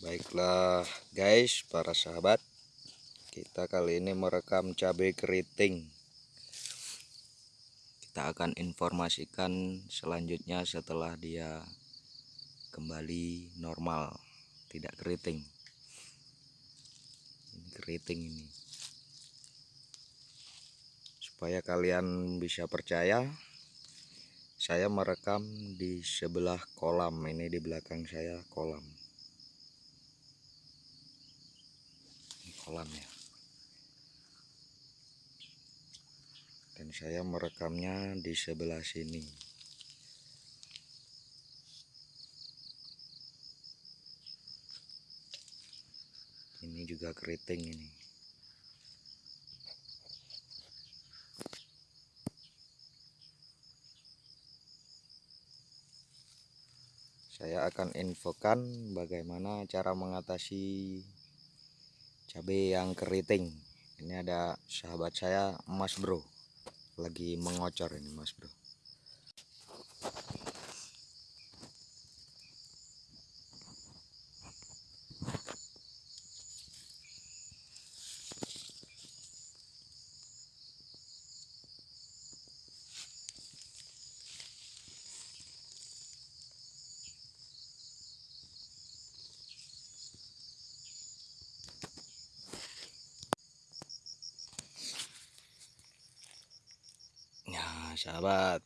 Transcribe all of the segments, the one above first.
Baiklah guys para sahabat. Kita kali ini merekam cabai keriting. Kita akan informasikan selanjutnya setelah dia kembali normal. Tidak keriting. Ini keriting ini. Supaya kalian bisa percaya Saya merekam di sebelah kolam. Ini di belakang saya kolam kolam ya. Dan saya merekamnya di sebelah sini. Ini juga keriting ini. Saya akan infokan bagaimana cara mengatasi cabai yang keriting. Ini ada sahabat saya mas bro. Lagi mengocor ini mas bro sahabat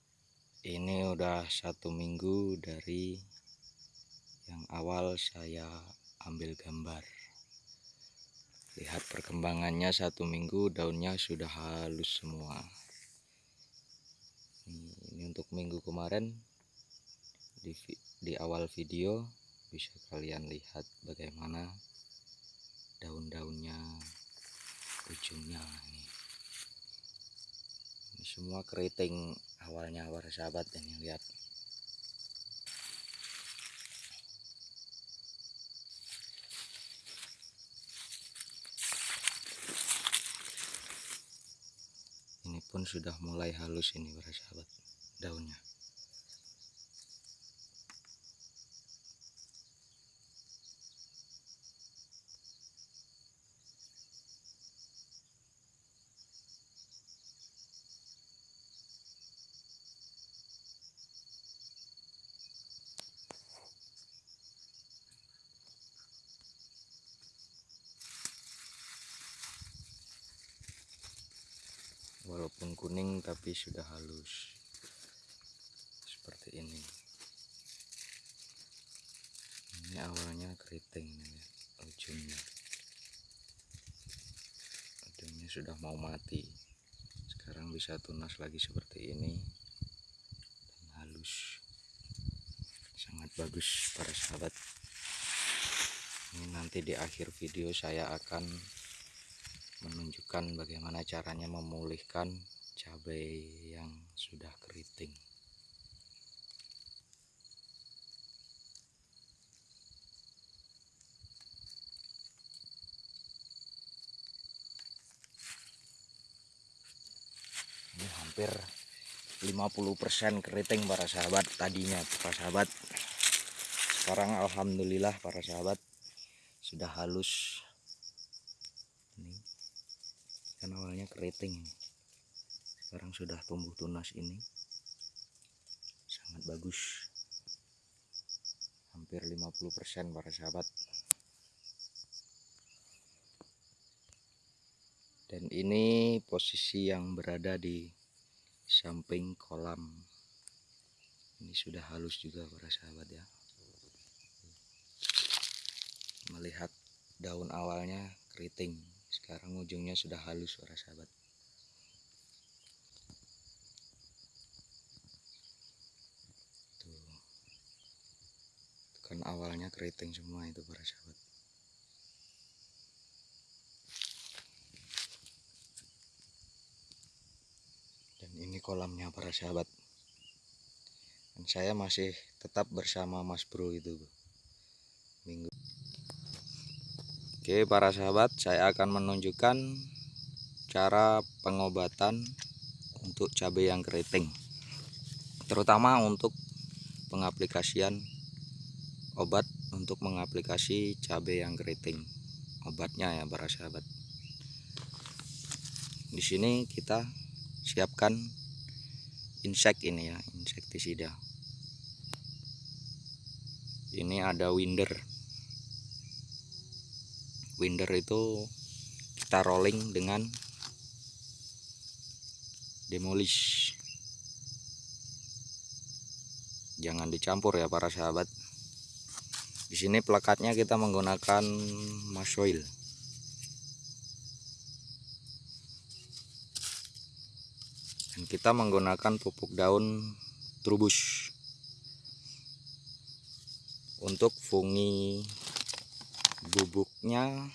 ini udah satu minggu dari yang awal saya ambil gambar. Lihat perkembangannya satu minggu daunnya sudah halus semua. Ini, untuk minggu kemarin di, di awal video bisa kalian lihat bagaimana daun-daunnya ujungnya ini semua keriting awalnya para sahabat ini lihat. Ini pun sudah mulai halus ini para sahabat daunnya walaupun kuning tapi sudah halus. Seperti ini. Ini awalnya keriting ujungnya. Ujungnya sudah mau mati. Sekarang bisa tunas lagi seperti ini. Dan halus. Sangat bagus para sahabat. Ini nanti di akhir video saya akan menunjukkan bagaimana caranya memulihkan cabai yang sudah keriting. Ini hampir 50% keriting para sahabat tadinya. Para sahabat sekarang Alhamdulillah para sahabat sudah halus kan awalnya keriting. Sekarang sudah tumbuh tunas ini. Sangat bagus. Hampir 50% para sahabat. Dan ini posisi yang berada di samping kolam. Ini sudah halus juga para sahabat ya. Melihat daun awalnya keriting sekarang ujungnya sudah halus para sahabat. Tuh. Kan awalnya keriting semua itu para sahabat. Dan ini kolamnya para sahabat. Dan saya masih tetap bersama mas bro itu minggu Oke para sahabat saya akan menunjukkan cara pengobatan untuk cabai yang keriting terutama untuk pengaplikasian obat untuk mengaplikasi cabai yang keriting obatnya ya para sahabat. Di sini kita siapkan insek ini ya insektisida ini ada winder winder itu kita rolling dengan demolish. Jangan dicampur ya para sahabat. Di sini plakatnya kita menggunakan masoil dan kita menggunakan pupuk daun trubus. Untuk fungi bubuknya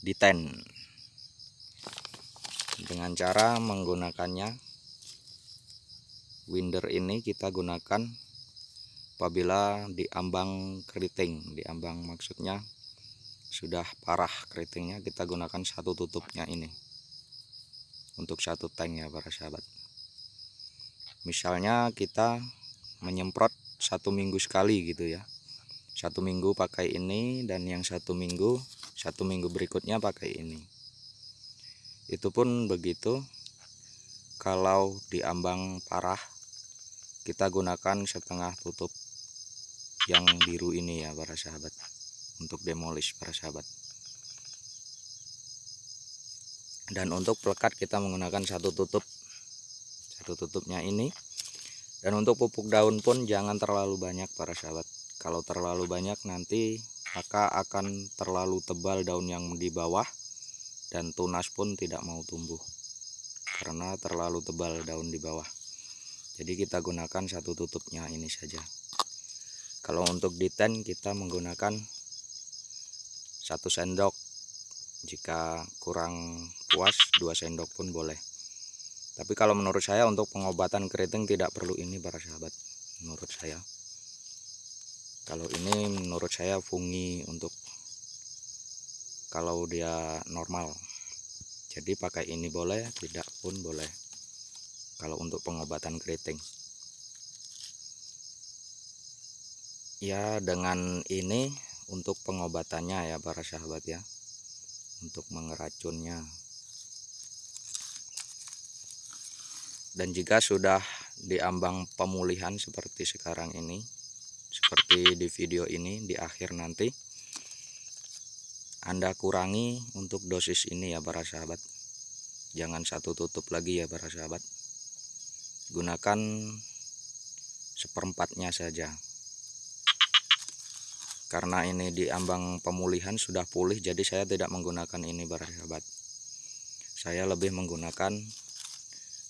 di ten. Dengan cara menggunakannya winder ini kita gunakan apabila diambang keriting. Diambang maksudnya sudah parah keritingnya kita gunakan satu tutupnya ini. Untuk satu tank ya para sahabat. Misalnya kita menyemprot satu minggu sekali gitu ya satu minggu pakai ini dan yang satu minggu satu minggu berikutnya pakai ini. Itu pun begitu. Kalau diambang parah kita gunakan setengah tutup yang biru ini ya para sahabat. Untuk demolish para sahabat. Dan untuk pelekat kita menggunakan satu tutup. Satu tutupnya ini. Dan untuk pupuk daun pun jangan terlalu banyak para sahabat kalau terlalu banyak nanti maka akan terlalu tebal daun yang di bawah dan tunas pun tidak mau tumbuh karena terlalu tebal daun di bawah. Jadi kita gunakan satu tutupnya ini saja. Kalau untuk di ten kita menggunakan satu sendok. Jika kurang puas dua sendok pun boleh. Tapi kalau menurut saya untuk pengobatan keriting tidak perlu ini para sahabat. Menurut saya kalau ini menurut saya fungi untuk kalau dia normal. Jadi pakai ini boleh tidak pun boleh. Kalau untuk pengobatan keriting. Ya dengan ini untuk pengobatannya ya para sahabat ya. Untuk mengeracunnya. Dan jika sudah diambang pemulihan seperti sekarang ini seperti di video ini di akhir nanti. Anda kurangi untuk dosis ini ya para sahabat. Jangan satu tutup lagi ya para sahabat. Gunakan seperempatnya saja. Karena ini di ambang pemulihan sudah pulih jadi saya tidak menggunakan ini para sahabat. Saya lebih menggunakan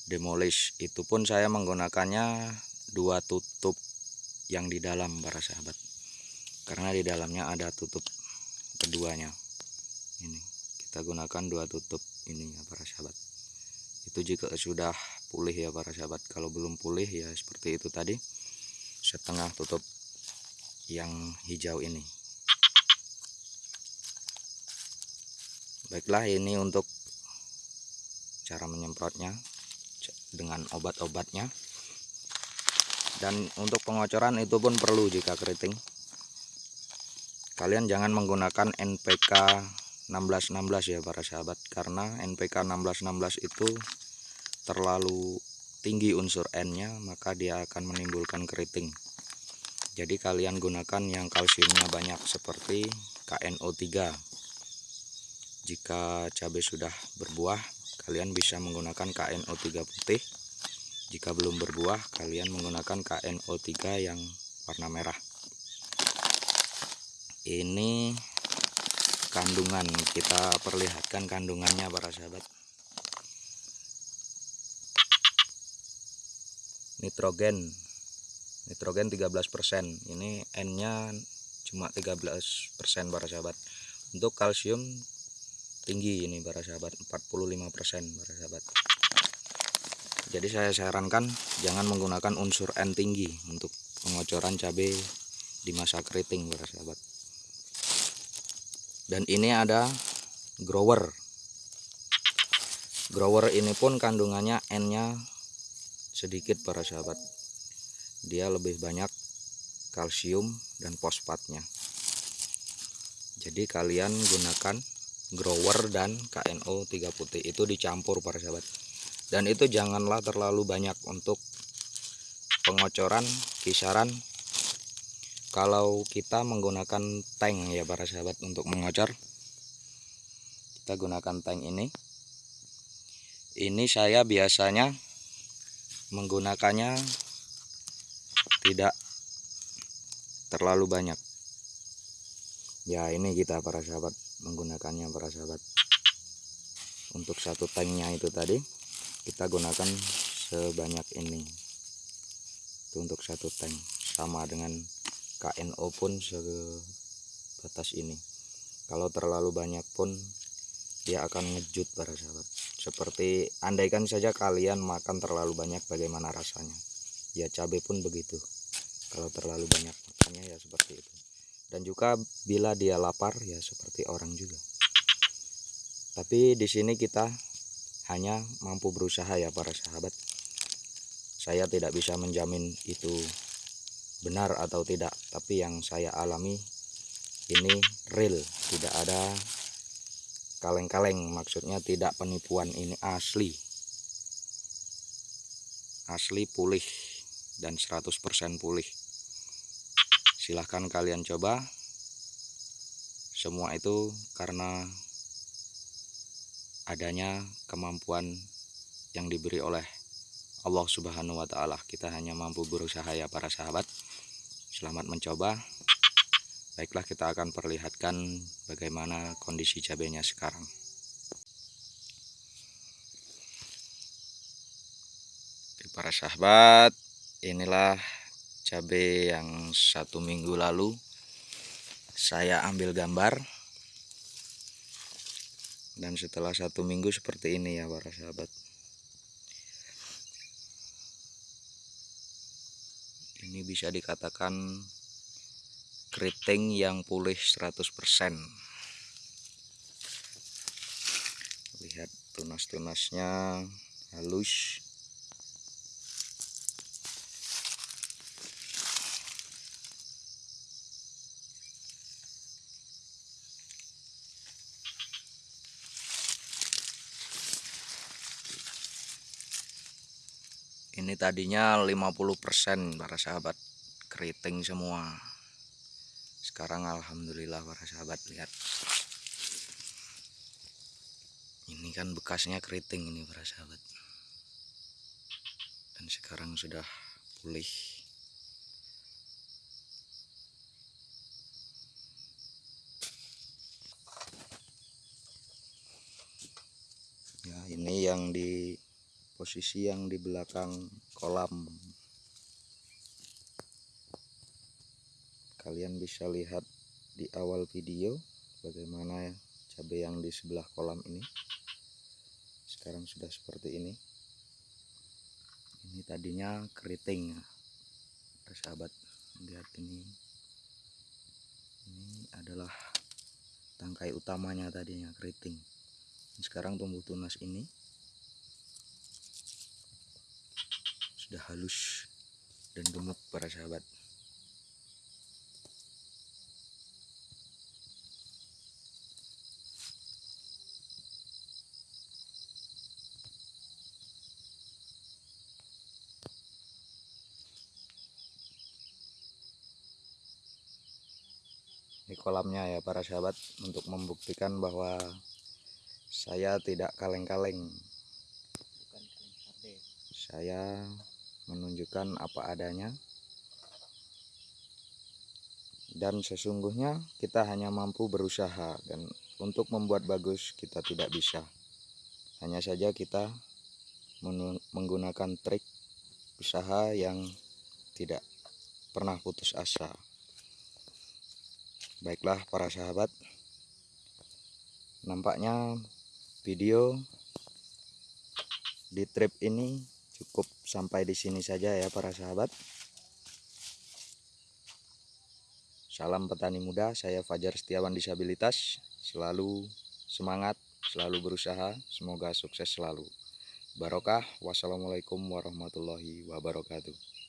demolish. Itu pun saya menggunakannya dua tutup yang di dalam para sahabat. Karena di dalamnya ada tutup keduanya. Ini kita gunakan dua tutup ini ya para sahabat. Itu jika sudah pulih ya para sahabat. Kalau belum pulih ya seperti itu tadi setengah tutup yang hijau ini. Baiklah ini untuk cara menyemprotnya dengan obat-obatnya dan untuk pengocoran itu pun perlu jika keriting. Kalian jangan menggunakan NPK 1616 ya para sahabat. Karena NPK 1616 itu terlalu tinggi unsur N nya maka dia akan menimbulkan keriting. Jadi kalian gunakan yang kalsiumnya banyak seperti KNO3 jika cabai sudah berbuah kalian bisa menggunakan KNO3 putih jika belum berbuah kalian menggunakan KNO3 yang warna merah. Ini kandungan. Kita perlihatkan kandungannya para sahabat. Nitrogen. Nitrogen 13% ini N nya cuma 13% para sahabat. Untuk kalsium tinggi ini para sahabat. 45% para sahabat jadi saya sarankan jangan menggunakan unsur N tinggi untuk pengocoran cabai di masa keriting para sahabat. Dan ini ada grower. Grower ini pun kandungannya N nya sedikit para sahabat. Dia lebih banyak kalsium dan fosfatnya. Jadi kalian gunakan grower dan KNO 3 putih itu dicampur para sahabat dan itu janganlah terlalu banyak untuk pengocoran kisaran. Kalau kita menggunakan tank ya para sahabat untuk mengocor kita gunakan tank ini. Ini saya biasanya menggunakannya tidak terlalu banyak. Ya ini kita para sahabat menggunakannya para sahabat untuk satu tanknya itu tadi kita gunakan sebanyak ini. Itu untuk satu tank. Sama dengan KNO pun sebatas ini. Kalau terlalu banyak pun dia akan ngejut para sahabat. Seperti andaikan saja kalian makan terlalu banyak bagaimana rasanya? Ya cabai pun begitu. Kalau terlalu banyak makannya ya seperti itu. Dan juga bila dia lapar ya seperti orang juga. Tapi di sini kita hanya mampu berusaha ya para sahabat. Saya tidak bisa menjamin itu benar atau tidak tapi yang saya alami ini real tidak ada kaleng-kaleng maksudnya tidak penipuan ini asli. Asli pulih dan 100% pulih. Silahkan kalian coba. Semua itu karena adanya kemampuan yang diberi oleh Allah subhanahu wa ta'ala. Kita hanya mampu berusaha ya para sahabat. Selamat mencoba. Baiklah kita akan perlihatkan bagaimana kondisi cabenya sekarang. Oke, para sahabat inilah cabai yang satu minggu lalu saya ambil gambar dan setelah satu minggu seperti ini ya para sahabat. Ini bisa dikatakan keriting yang pulih 100% lihat tunas-tunasnya halus ini tadinya 50% para sahabat keriting semua. Sekarang alhamdulillah para sahabat lihat. Ini kan bekasnya keriting ini para sahabat. Dan sekarang sudah pulih. Ya ini yang di posisi yang di belakang kolam. Kalian bisa lihat di awal video bagaimana cabai yang di sebelah kolam ini. Sekarang sudah seperti ini. Ini tadinya keriting ya sahabat. Lihat ini. Ini adalah tangkai utamanya tadinya keriting. Sekarang tumbuh tunas ini sudah halus dan gemuk para sahabat. Ini kolamnya ya para sahabat untuk membuktikan bahwa saya tidak kaleng-kaleng. Saya menunjukkan apa adanya. Dan sesungguhnya kita hanya mampu berusaha dan untuk membuat bagus kita tidak bisa. Hanya saja kita menggunakan trik usaha yang tidak pernah putus asa. Baiklah para sahabat. Nampaknya video di trip ini cukup sampai di sini saja ya para sahabat. Salam petani muda saya Fajar Setiawan disabilitas. Selalu semangat selalu berusaha semoga sukses selalu. Barokah wassalamualaikum warahmatullahi wabarakatuh